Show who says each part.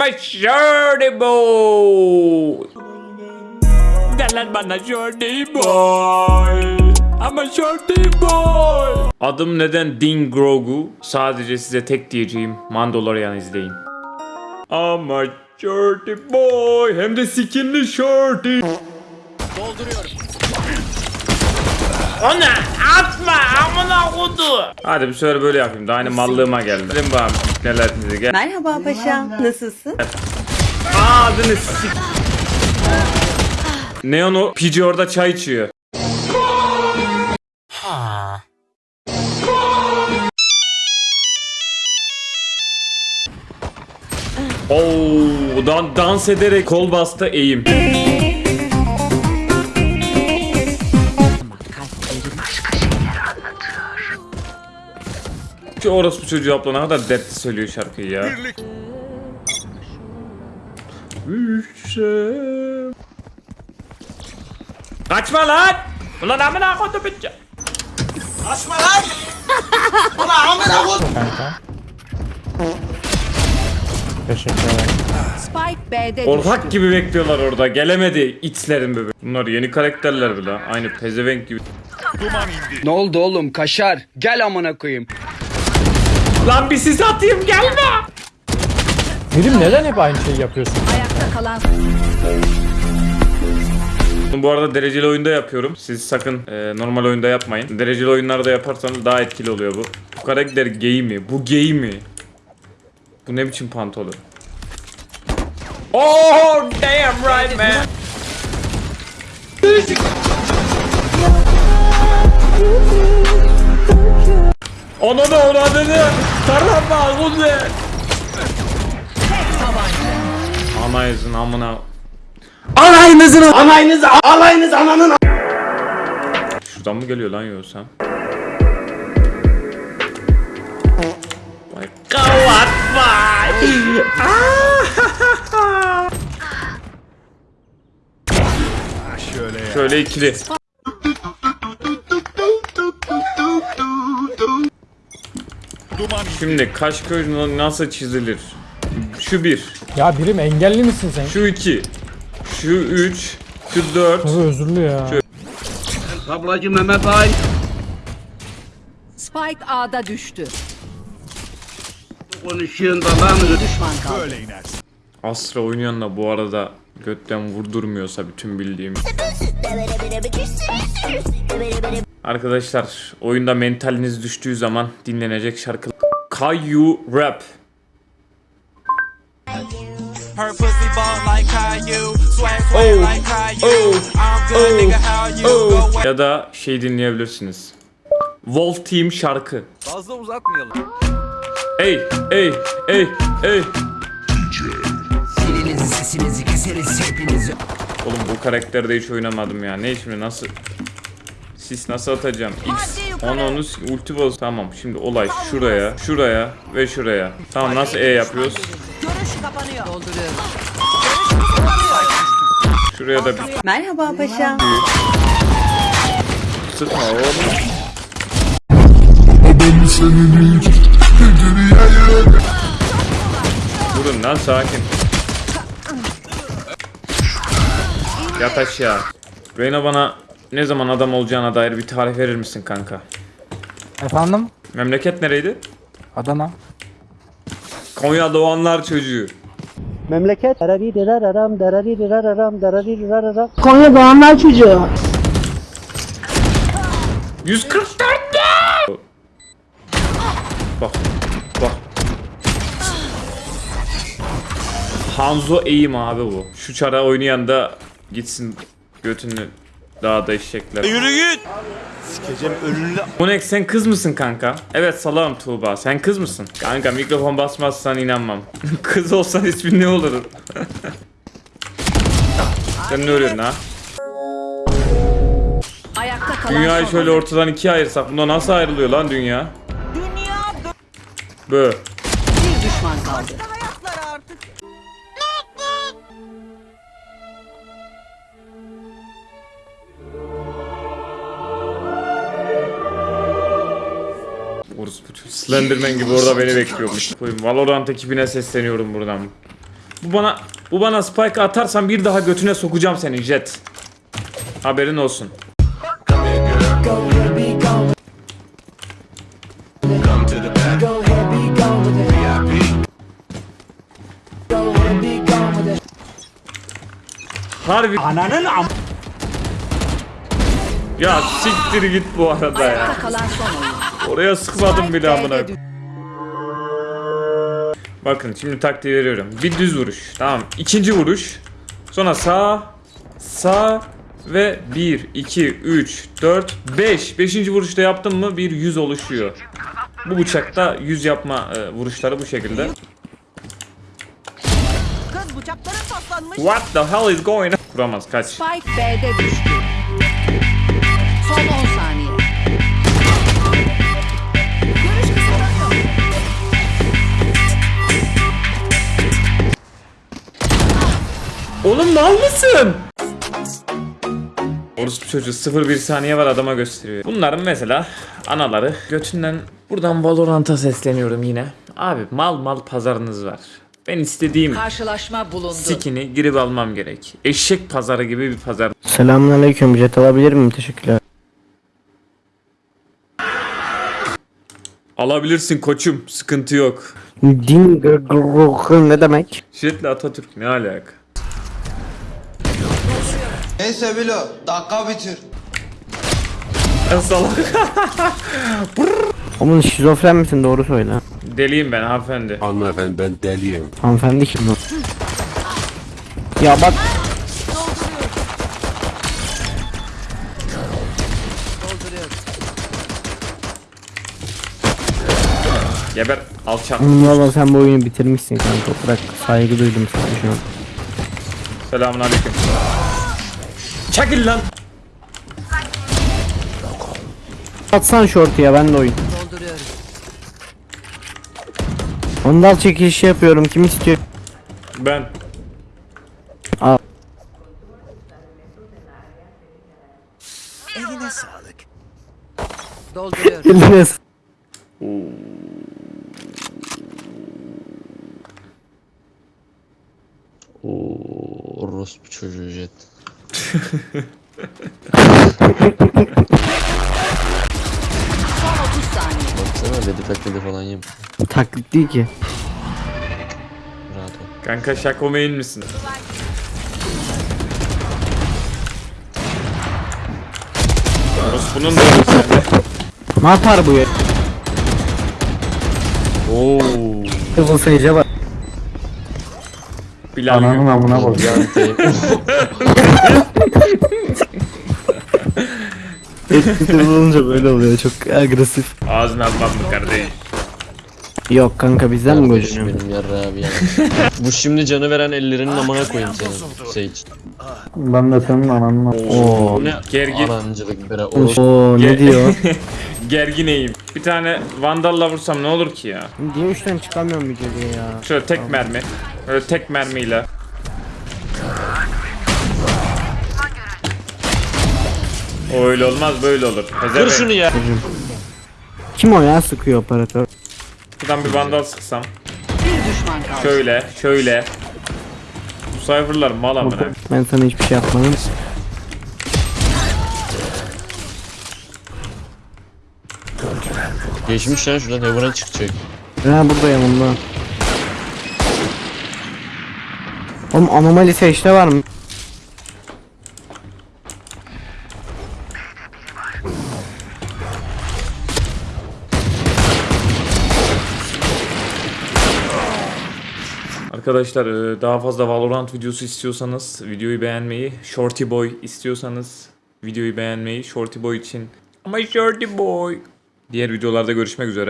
Speaker 1: I'm a shorty boy. Gel lan bana shorty boy. I'm a shorty boy. Adım neden Ding Grogu? Sadece size tek diyeceğim Mandalorian izleyin. I'm a shorty boy. Hem de skinli shorty. Ona atma amına kodu. Hadi bir sefer böyle yapayım. Daha aynı mallığıma geldi. Bana neler gel.
Speaker 2: Merhaba paşam, nasılsın?
Speaker 1: Ağzını sik. Neon o pici orada çay içiyor. Oo, dan dans ederek kol bastı eğim. Şu orospu çocuğu abla ne kadar dertli söylüyor şarkıyı ya. Düşe. Kaçma lan! Ulan amına koydum bütçe.
Speaker 2: Spike B'de düştü.
Speaker 1: Korkak gibi bekliyorlar orada. Gelemedi itlerin bebeği. Bunlar yeni karakterler bile. Aynı pezevenk gibi.
Speaker 3: Ne oldu oğlum kaşar? Gel amına koyayım.
Speaker 1: Lan bir sis atayım gelme.
Speaker 4: Birim neden hep aynı şeyi yapıyorsun?
Speaker 2: Ayakta kalan
Speaker 1: Bu arada dereceli oyunda yapıyorum. Siz sakın e, normal oyunda yapmayın. Dereceli oyunlarda yaparsanız daha etkili oluyor bu. Bu karakter gay mi? Bu gay mi? Bu ne biçim pantolon? Oh damn right man. Ananı avradını tarama kuzi. Anayızın amına. Alayınızın alayınız alayınız ananın. Şuradan mı geliyor lan kavat vay. Şöyle Şöyle ikili. Şimdi kaş göz nasıl çizilir? Şu bir,
Speaker 4: Ya birim engelli misin sen?
Speaker 1: şu iki, şu üç, şu dört.
Speaker 4: Çok özürlü ya.
Speaker 3: Ablacım Mehmet Ay.
Speaker 2: Spike A'da düştü.
Speaker 3: Konuşuyorsun da lan.
Speaker 2: Düşman kaldı.
Speaker 1: Astra oynayan da bu arada götten vurdurmuyorsa bütün bildiğim. Arkadaşlar oyunda mentaliniz düştüğü zaman dinlenecek şarkı Kayu Rap
Speaker 5: Her pussy ball like Caillou, swag swag like Caillou. I'm good, nigga. How you go?
Speaker 1: ya da şey dinleyebilirsiniz. Wolf Team şarkı.
Speaker 5: Fazla uzatmayalım.
Speaker 1: Ey ey ey ey.
Speaker 6: Dilinizi sesinizi keseriz hepinizi
Speaker 1: Oğlum bu karakterde hiç oynamadım ya. Ne şimdi nasıl Sis nasıl atacağım? X onu onu s- ulti boz. Tamam şimdi olay şuraya, şuraya ve şuraya. Tamam nasıl E yapıyoruz?
Speaker 2: Dolduruyorum.
Speaker 1: Şuraya da bir
Speaker 2: Merhaba paşam.
Speaker 1: sıkma oğlum. Durun lan sakin. Yat aşağı. Reyna bana ne zaman adam olacağına dair bir tarih verir misin kanka?
Speaker 4: Efendim?
Speaker 1: Memleket nereydi?
Speaker 4: Adana.
Speaker 1: Konya doğanlar çocuğu.
Speaker 7: Memleket
Speaker 8: Konya Doğanlar çocuğu.
Speaker 1: 144 ne? Bak. Bak. Hanzo eğim abi bu. Şu çara oynayan da gitsin götünü dağda eşekler.
Speaker 5: Yürü git.
Speaker 1: Monek sen kız mısın kanka? Evet salam Tuğba. Sen kız mısın? Kanka mikrofon basmazsan inanmam. kız olsan ismin ne olur? sen ne örüyorsun ha?
Speaker 2: Ayakta kalan
Speaker 1: Dünyayı şöyle ortadan ikiye ayırsak bunda nasıl ayrılıyor lan dünya? Bö.
Speaker 2: Bir düşman kaldı.
Speaker 1: Slenderman gibi orada beni bekliyormuş. Valorant ekibine sesleniyorum buradan. Bu bana bu bana spike atarsan bir daha götüne sokacağım senin jet. Haberin olsun. Harbi
Speaker 7: Ananın am...
Speaker 1: ya siktir git bu arada ya.
Speaker 2: Ayakta kalan son oyun.
Speaker 1: Oraya sıkmadım bile amına. Bakın şimdi taktiği veriyorum. Bir düz vuruş. Tamam. İkinci vuruş. Sonra sağ, sağ ve 1, 2, 3, 4, 5. Beşinci vuruşta yaptım mı bir yüz oluşuyor. Bu bıçakta yüz yapma e, vuruşları bu şekilde.
Speaker 2: Kız bıçakları paslanmış.
Speaker 1: What the hell is going on? Kuramaz kaç.
Speaker 2: Spike B'de düştü.
Speaker 1: Oğlum mal mısın? Orospu çocuğu 0-1 saniye var adama gösteriyor. Bunların mesela anaları götünden buradan Valorant'a sesleniyorum yine. Abi mal mal pazarınız var. Ben istediğim
Speaker 2: Karşılaşma bulundu.
Speaker 1: sikini girip almam gerek. Eşek pazarı gibi bir pazar.
Speaker 8: Selamünaleyküm. Jet alabilir miyim? Teşekkürler.
Speaker 1: Alabilirsin koçum sıkıntı yok.
Speaker 8: Din ne demek?
Speaker 1: Jetle Atatürk ne alaka?
Speaker 9: Neyse Bilo, dakika bitir.
Speaker 1: Ben salak.
Speaker 8: Oğlum şizofren misin? Doğru söyle.
Speaker 1: Deliyim ben hanımefendi.
Speaker 6: Hanımefendi ben deliyim.
Speaker 8: Hanımefendi kim bu? Ya bak
Speaker 1: Geber alçak.
Speaker 8: valla sen bu oyunu bitirmişsin kanka. Bırak saygı duydum sana şu an.
Speaker 1: Selamun aleyküm. Çekil lan.
Speaker 8: Atsan şortu ya ben de oyun.
Speaker 2: Dolduruyorum.
Speaker 8: Ondal çekilişi yapıyorum. Kim istiyor?
Speaker 1: Ben.
Speaker 2: Dolduruyorum.
Speaker 8: Eline s-
Speaker 9: Orospu çocuğu jet.
Speaker 2: Son 30 saniye.
Speaker 9: Baksana dedi taklidi falan yap.
Speaker 8: Taklit değil ki.
Speaker 9: Rahat ol.
Speaker 1: Kanka şakomeyin misin? Orospu'nun da yok sende.
Speaker 8: Ne yapar bu ya?
Speaker 1: Oo.
Speaker 8: Kızıl seyirce bak.
Speaker 1: Bilal Gül.
Speaker 8: amına koy. Kızıl olunca böyle oluyor. Çok agresif.
Speaker 1: Ağzını almam mı kardeş?
Speaker 8: Yok kanka bizden mi
Speaker 9: Kardeşim
Speaker 8: gocunuyor?
Speaker 9: benim yarra abi ya. Bu şimdi canı veren ellerinin amına koyayım senin. Sage.
Speaker 8: Ben de senin ananla. Oo.
Speaker 1: Ne? Gergin.
Speaker 9: Arancılık bire orospu.
Speaker 8: Oo ne
Speaker 1: Ge-
Speaker 8: diyor?
Speaker 1: Gergineyim. Bir tane vandalla vursam ne olur ki ya?
Speaker 8: Diye üçten çıkamıyorum bir geriye ya.
Speaker 1: Şöyle tek mermi. Böyle tek mermiyle. O öyle olmaz böyle olur.
Speaker 9: Kır
Speaker 1: Pezevenk.
Speaker 9: şunu ya.
Speaker 8: Kim o ya sıkıyor operatör?
Speaker 1: Şuradan bir vandal sıksam.
Speaker 2: Bir düşman kaldı.
Speaker 1: Şöyle, şöyle. Bu cypher'lar mal amına.
Speaker 8: Ben sana hiçbir şey yapmadım.
Speaker 9: Geçmiş lan şuradan Heaven'a çıkacak.
Speaker 8: Ha burada yanımda. Oğlum anomali seçte var mı?
Speaker 1: Arkadaşlar e, daha fazla Valorant videosu istiyorsanız videoyu beğenmeyi, Shorty Boy istiyorsanız videoyu beğenmeyi, Shorty Boy için ama Shorty Boy. Diğer videolarda görüşmek üzere.